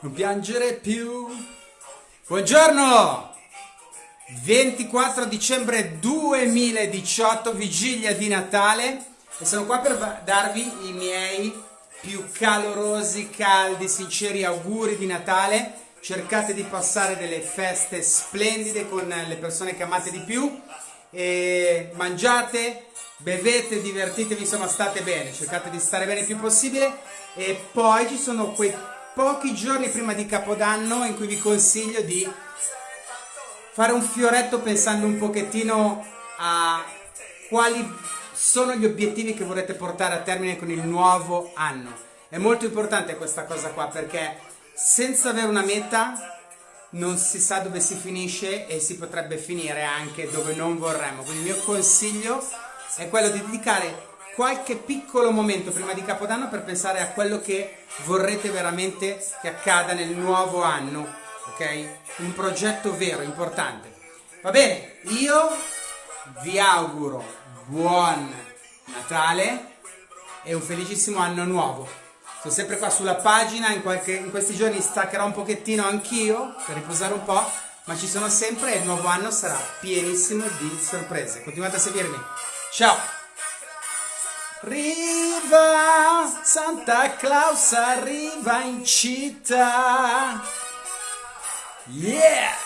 Non piangere più. Buongiorno! 24 dicembre 2018, vigilia di Natale e sono qua per darvi i miei più calorosi, caldi, sinceri auguri di Natale. Cercate di passare delle feste splendide con le persone che amate di più e mangiate, bevete, divertitevi, insomma state bene, cercate di stare bene il più possibile e poi ci sono quei pochi giorni prima di Capodanno in cui vi consiglio di fare un fioretto pensando un pochettino a quali sono gli obiettivi che vorrete portare a termine con il nuovo anno. È molto importante questa cosa qua perché senza avere una meta non si sa dove si finisce e si potrebbe finire anche dove non vorremmo. Quindi il mio consiglio è quello di dedicare qualche piccolo momento prima di Capodanno per pensare a quello che vorrete veramente che accada nel nuovo anno, ok? Un progetto vero, importante. Va bene, io vi auguro buon Natale e un felicissimo anno nuovo. Sono sempre qua sulla pagina, in, qualche, in questi giorni staccherò un pochettino anch'io per riposare un po', ma ci sono sempre e il nuovo anno sarà pienissimo di sorprese. Continuate a seguirmi. Ciao! Riva, Santa Claus arriva in città. Yeah!